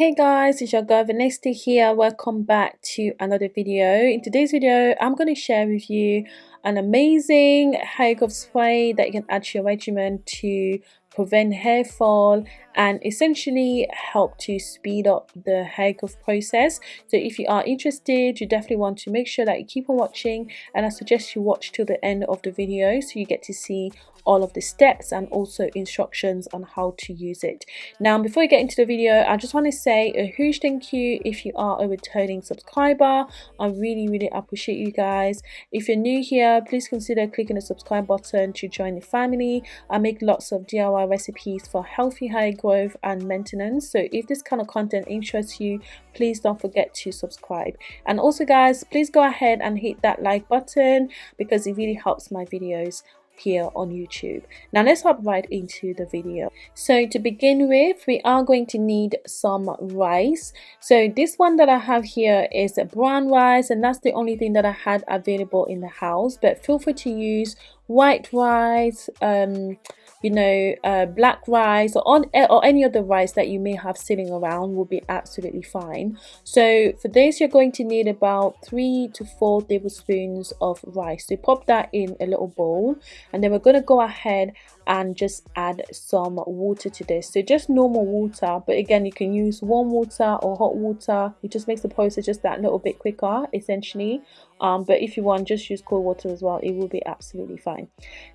Hey guys, it's your girl Vanessa here. Welcome back to another video. In today's video, I'm going to share with you an amazing hair growth spray that you can add to your regimen to prevent hair fall and essentially help to speed up the hair growth process so if you are interested you definitely want to make sure that you keep on watching and i suggest you watch till the end of the video so you get to see all of the steps and also instructions on how to use it. Now before we get into the video i just want to say a huge thank you if you are a returning subscriber. I really really appreciate you guys. If you're new here please consider clicking the subscribe button to join the family. I make lots of diy recipes for healthy hair growth and maintenance. So if this kind of content interests you please don't forget to subscribe. And also guys please go ahead and hit that like button because it really helps my videos here on YouTube. Now let's hop right into the video. So to begin with, we are going to need some rice. So this one that I have here is brown rice and that's the only thing that I had available in the house. But feel free to use white rice, um, you know, uh, black rice or, on, eh, or any other rice that you may have sitting around will be absolutely fine. So for this, you're going to need about three to four tablespoons of rice. So pop that in a little bowl and then we're going to go ahead and just add some water to this. So just normal water but again you can use warm water or hot water. It just makes the process just that little bit quicker essentially. Um, but if you want just use cold water as well. It will be absolutely fine.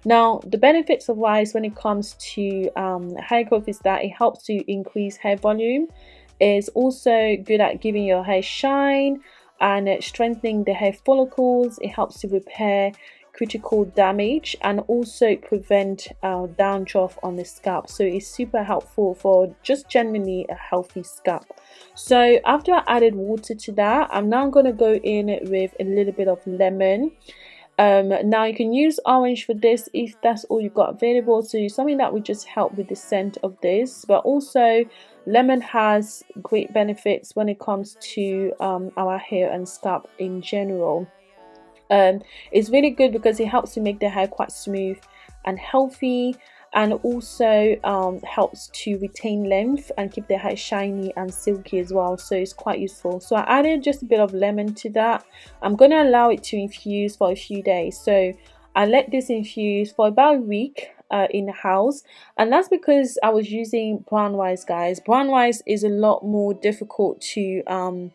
Now the benefits of rice when it comes to um, hair growth is that it helps to increase hair volume. It's also good at giving your hair shine and strengthening the hair follicles. It helps to repair critical damage and also prevent uh, dandruff on the scalp. So it's super helpful for just generally a healthy scalp. So after I added water to that I'm now going to go in with a little bit of lemon. Um, now you can use orange for this if that's all you've got available. So something that would just help with the scent of this. But also lemon has great benefits when it comes to um, our hair and scalp in general um, it's really good because it helps to make the hair quite smooth and healthy and also um, helps to retain length and keep the hair shiny and silky as well. So it's quite useful. So I added just a bit of lemon to that. I'm gonna allow it to infuse for a few days. So I let this infuse for about a week uh, in the house. And that's because I was using brown rice guys. Brown rice is a lot more difficult to um,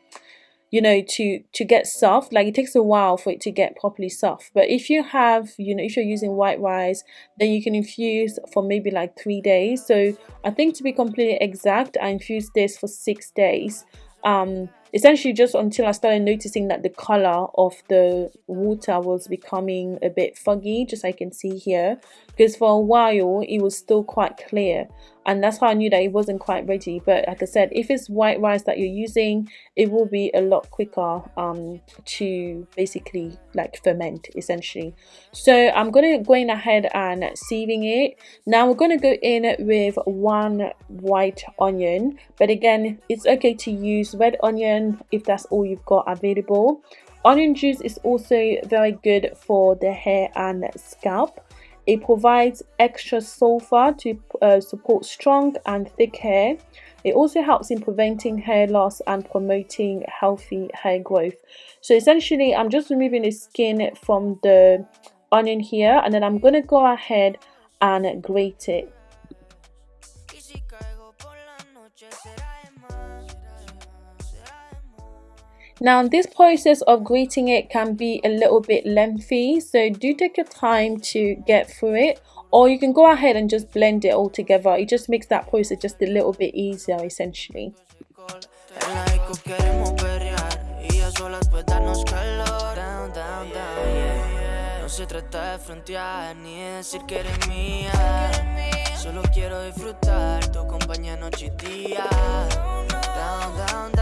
you know to to get soft like it takes a while for it to get properly soft. But if you have you know if you're using white rice then you can infuse for maybe like three days. So i think to be completely exact i infused this for six days. Um essentially just until I started noticing that the color of the water was becoming a bit foggy just like I can see here. Because for a while it was still quite clear and that's how I knew that it wasn't quite ready. But like I said if it's white rice that you're using it will be a lot quicker um, to basically like ferment essentially. So I'm gonna going ahead and sieving it. Now we're gonna go in with one white onion. But again it's okay to use red onion onion if that's all you've got available. Onion juice is also very good for the hair and scalp it provides extra sulfur to uh, support strong and thick hair. It also helps in preventing hair loss and promoting healthy hair growth. So essentially i'm just removing the skin from the onion here and then i'm going to go ahead and grate it Now this process of grating it can be a little bit lengthy so do take your time to get through it or you can go ahead and just blend it all together it just makes that process just a little bit easier essentially. Solo quiero disfrutar tu compañía noche y día. Down, down, down.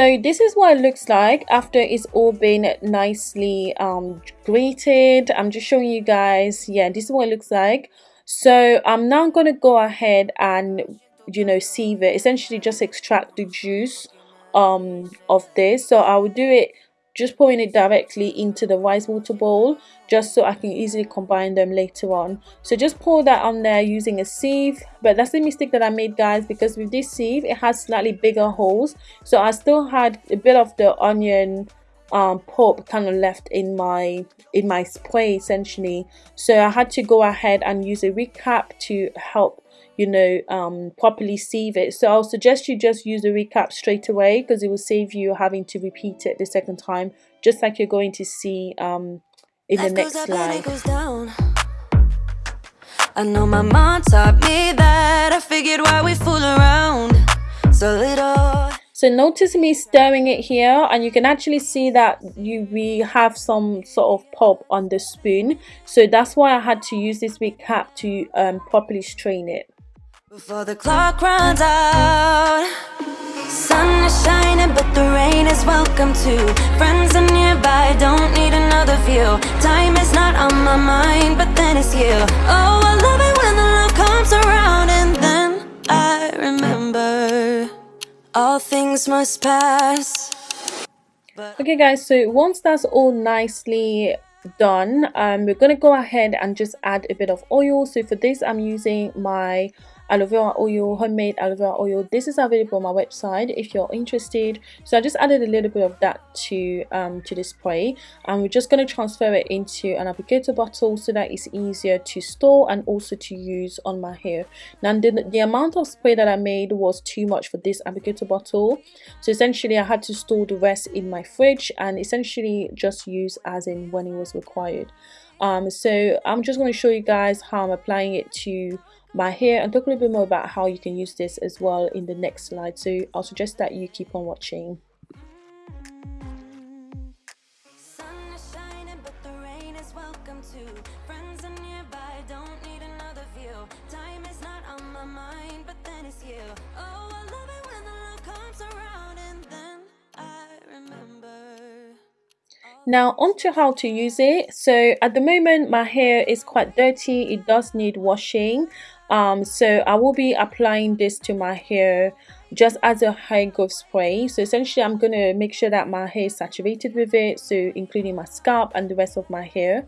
So this is what it looks like after it's all been nicely um, grated. I'm just showing you guys. Yeah this is what it looks like. So i'm now going to go ahead and you know sieve it. Essentially just extract the juice um of this. So I will do it just pouring it directly into the rice water bowl just so I can easily combine them later on. So just pour that on there using a sieve but that's the mistake that I made guys because with this sieve it has slightly bigger holes. So I still had a bit of the onion um, pulp kind of left in my in my spray essentially. So I had to go ahead and use a wig cap to help you know um, properly sieve it so I'll suggest you just use the wig cap straight away because it will save you having to repeat it the second time just like you're going to see um, in the next slide I know my mom taught me that I figured why we fool around so little so notice me stirring it here and you can actually see that you we have some sort of pulp on the spoon. So that's why I had to use this wig cap to um, properly strain it. Before the clock runs out. Sun is shining but the rain is welcome too. Friends are nearby, don't need another view. Time is not on my mind but then it's you. Oh, I love it when the love comes around and then I remember all things must pass. Okay guys so once that's all nicely done um we're gonna go ahead and just add a bit of oil. So for this i'm using my aloe vera oil homemade aloe vera oil. This is available on my website if you're interested. So i just added a little bit of that to um to the spray. And we're just going to transfer it into an applicator bottle so that it's easier to store and also to use on my hair. Now the, the amount of spray that i made was too much for this applicator bottle. So essentially i had to store the rest in my fridge and essentially just use as in when it was required. Um so i'm just going to show you guys how i'm applying it to my hair and talk a little bit more about how you can use this as well in the next slide. So i'll suggest that you keep on watching. Now on to how to use it. So at the moment my hair is quite dirty. It does need washing um so i will be applying this to my hair just as a hair growth spray so essentially i'm going to make sure that my hair is saturated with it so including my scalp and the rest of my hair.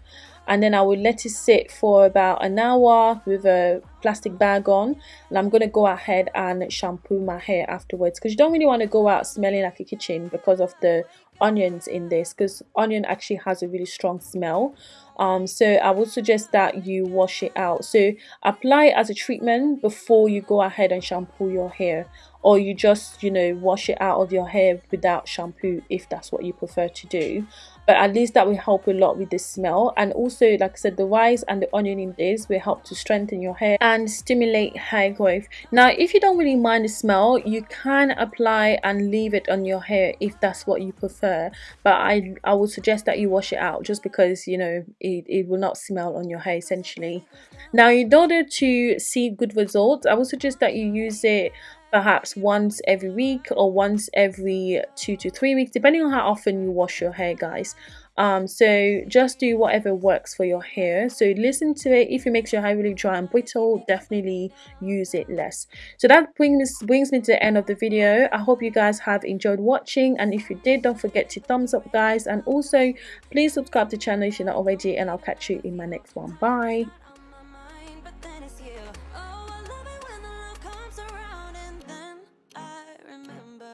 And then I will let it sit for about an hour with a plastic bag on. And I'm going to go ahead and shampoo my hair afterwards because you don't really want to go out smelling like a kitchen because of the onions in this because onion actually has a really strong smell um so i would suggest that you wash it out. So apply it as a treatment before you go ahead and shampoo your hair or you just you know wash it out of your hair without shampoo if that's what you prefer to do. But at least that will help a lot with the smell. And also like i said the rice and the onion in this will help to strengthen your hair and stimulate hair growth. Now if you don't really mind the smell you can apply and leave it on your hair if that's what you prefer. But i i would suggest that you wash it out just because you know it, it will not smell on your hair essentially. Now in order to see good results i would suggest that you use it perhaps once every week or once every two to three weeks depending on how often you wash your hair guys. Um so just do whatever works for your hair. So listen to it. If it makes your hair really dry and brittle definitely use it less. So that brings brings me to the end of the video. I hope you guys have enjoyed watching. And if you did don't forget to thumbs up guys. And also please subscribe to the channel if you're not already and i'll catch you in my next one. Bye